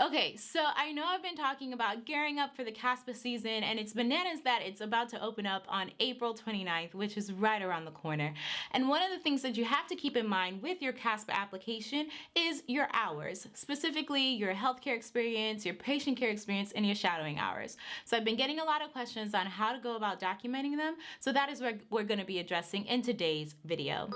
Okay, so I know I've been talking about gearing up for the CASPA season and it's bananas that it's about to open up on April 29th, which is right around the corner. And one of the things that you have to keep in mind with your CASPA application is your hours, specifically your healthcare experience, your patient care experience, and your shadowing hours. So I've been getting a lot of questions on how to go about documenting them. So that is what we're gonna be addressing in today's video.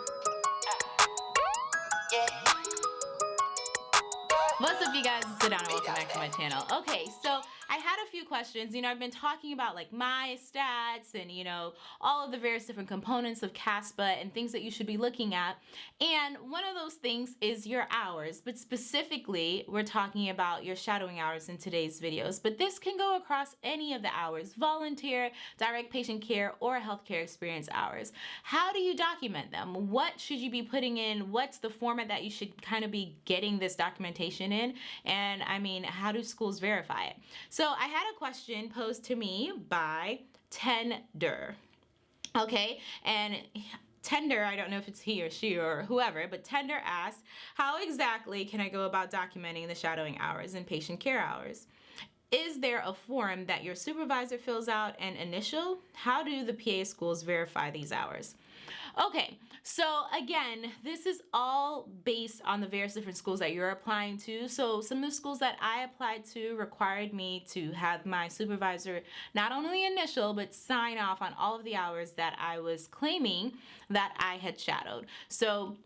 What's up you guys? Sit down and welcome back to my channel. Okay, so I had a few questions. You know, I've been talking about like my stats and, you know, all of the various different components of CASPA and things that you should be looking at. And one of those things is your hours, but specifically, we're talking about your shadowing hours in today's videos. But this can go across any of the hours, volunteer, direct patient care, or healthcare experience hours. How do you document them? What should you be putting in? What's the format that you should kind of be getting this documentation in? And I mean, how do schools verify it? I had a question posed to me by Tender. Okay, and Tender, I don't know if it's he or she or whoever, but Tender asked, how exactly can I go about documenting the shadowing hours and patient care hours? Is there a form that your supervisor fills out and initial? How do the PA schools verify these hours? Okay, so again, this is all based on the various different schools that you're applying to. So some of the schools that I applied to required me to have my supervisor not only initial, but sign off on all of the hours that I was claiming that I had shadowed. So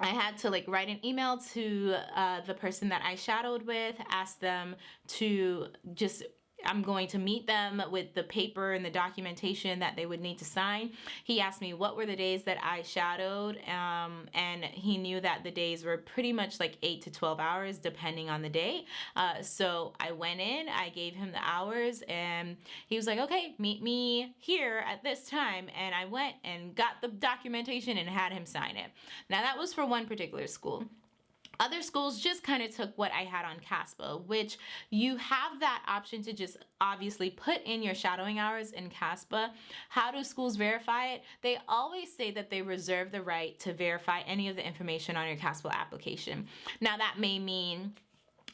I had to like write an email to uh, the person that I shadowed with, ask them to just I'm going to meet them with the paper and the documentation that they would need to sign. He asked me what were the days that I shadowed um, and he knew that the days were pretty much like 8 to 12 hours depending on the day. Uh, so I went in, I gave him the hours and he was like, okay, meet me here at this time. And I went and got the documentation and had him sign it. Now that was for one particular school. Other schools just kind of took what I had on CASPA, which you have that option to just obviously put in your shadowing hours in CASPA. How do schools verify it? They always say that they reserve the right to verify any of the information on your CASPA application. Now that may mean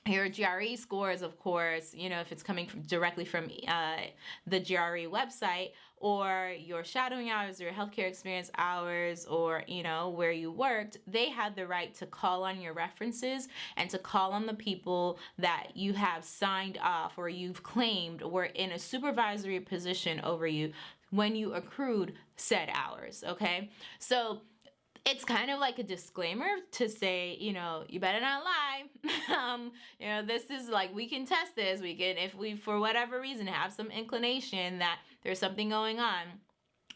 your GRE scores, of course, you know, if it's coming from, directly from uh, the GRE website or your shadowing hours or your healthcare experience hours or, you know, where you worked, they had the right to call on your references and to call on the people that you have signed off or you've claimed were in a supervisory position over you when you accrued said hours, okay? So it's kind of like a disclaimer to say, you know, you better not lie. um, you know, this is like, we can test this. We can, if we, for whatever reason, have some inclination that there's something going on,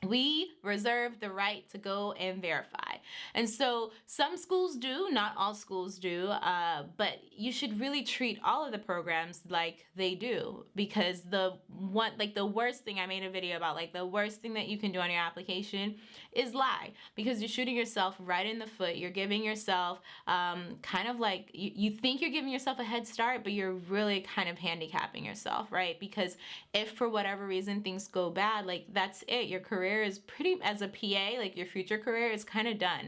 we reserve the right to go and verify. And so some schools do, not all schools do, uh, but you should really treat all of the programs like they do because the one, like the worst thing I made a video about, like the worst thing that you can do on your application is lie because you're shooting yourself right in the foot. You're giving yourself um, kind of like, you, you think you're giving yourself a head start, but you're really kind of handicapping yourself, right? Because if for whatever reason things go bad, like that's it, your career career is pretty, as a PA, like your future career is kind of done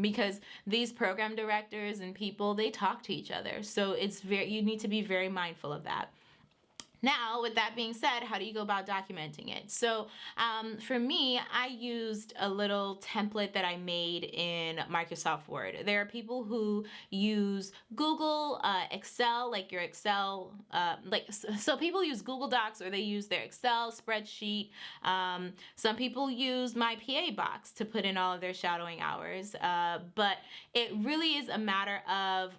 because these program directors and people, they talk to each other. So it's very, you need to be very mindful of that. Now, with that being said, how do you go about documenting it? So um, for me, I used a little template that I made in Microsoft Word. There are people who use Google, uh, Excel, like your Excel, uh, like so people use Google Docs or they use their Excel spreadsheet. Um, some people use my PA box to put in all of their shadowing hours, uh, but it really is a matter of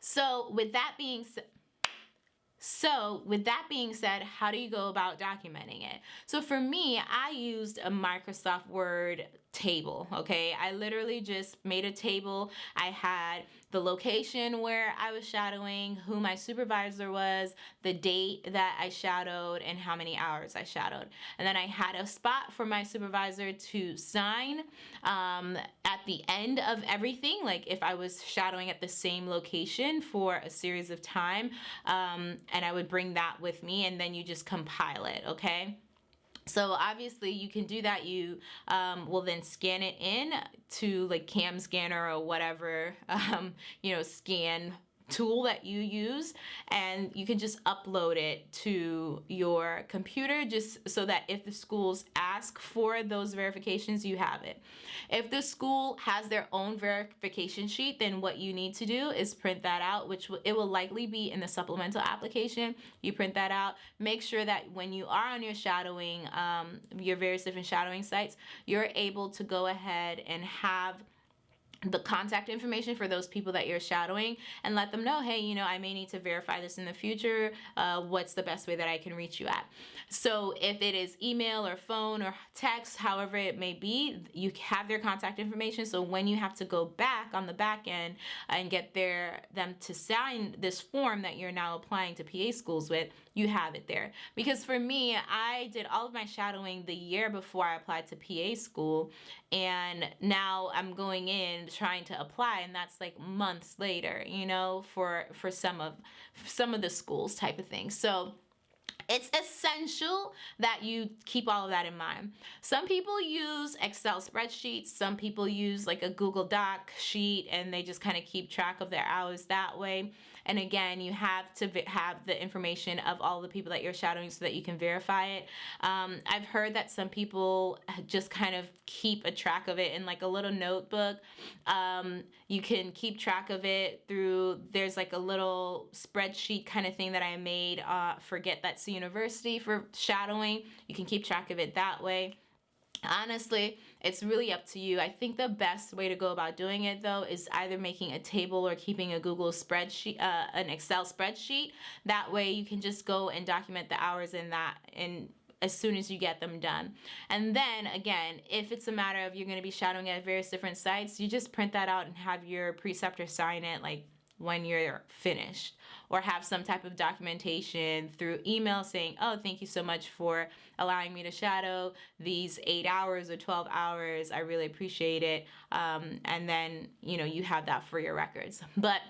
so with that being said, so with that being said, how do you go about documenting it? So for me, I used a Microsoft Word table okay I literally just made a table I had the location where I was shadowing who my supervisor was the date that I shadowed and how many hours I shadowed. And then I had a spot for my supervisor to sign um, at the end of everything like if I was shadowing at the same location for a series of time um, and I would bring that with me and then you just compile it okay so obviously you can do that. You um, will then scan it in to like CamScanner or whatever, um, you know, scan tool that you use and you can just upload it to your computer just so that if the schools ask for those verifications you have it. If the school has their own verification sheet then what you need to do is print that out which it will likely be in the supplemental application. You print that out. Make sure that when you are on your shadowing um, your various different shadowing sites you're able to go ahead and have the contact information for those people that you're shadowing and let them know hey you know i may need to verify this in the future uh, what's the best way that i can reach you at? So if it is email or phone or text however it may be you have their contact information. So when you have to go back on the back end and get their them to sign this form that you're now applying to pa schools with you have it there because for me i did all of my shadowing the year before i applied to pa school and now i'm going in trying to apply and that's like months later you know for for some of some of the schools type of thing so it's essential that you keep all of that in mind. Some people use Excel spreadsheets, some people use like a Google Doc sheet and they just kind of keep track of their hours that way. And again, you have to have the information of all the people that you're shadowing so that you can verify it. Um, I've heard that some people just kind of keep a track of it in like a little notebook. Um, you can keep track of it through, there's like a little spreadsheet kind of thing that I made uh, for Get That's University for shadowing. You can keep track of it that way. Honestly, it's really up to you. I think the best way to go about doing it though is either making a table or keeping a Google spreadsheet, uh, an Excel spreadsheet. That way you can just go and document the hours in that and as soon as you get them done. And then again, if it's a matter of you're going to be shadowing at various different sites, you just print that out and have your preceptor sign it like when you're finished or have some type of documentation through email saying, oh, thank you so much for allowing me to shadow these eight hours or 12 hours. I really appreciate it. Um, and then, you know, you have that for your records. But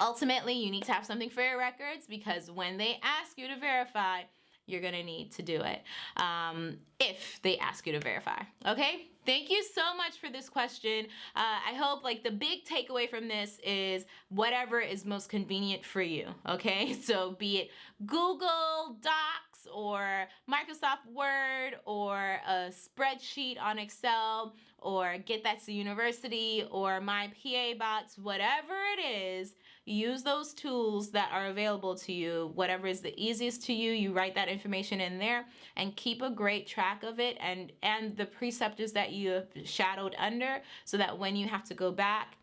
ultimately, you need to have something for your records because when they ask you to verify, you're gonna need to do it um, if they ask you to verify, okay? Thank you so much for this question. Uh, I hope like the big takeaway from this is whatever is most convenient for you, okay? So be it Google Docs or Microsoft Word or a spreadsheet on Excel or Get That to University or My PA Box, whatever it is, use those tools that are available to you. Whatever is the easiest to you, you write that information in there and keep a great track of it and, and the preceptors that you have shadowed under so that when you have to go back,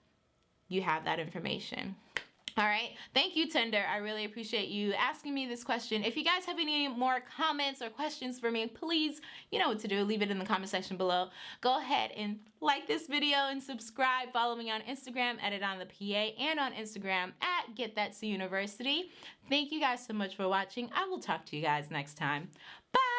you have that information. All right. Thank you, Tender. I really appreciate you asking me this question. If you guys have any more comments or questions for me, please, you know what to do. Leave it in the comment section below. Go ahead and like this video and subscribe. Follow me on Instagram edit on the PA and on Instagram at Get That to University. Thank you guys so much for watching. I will talk to you guys next time. Bye.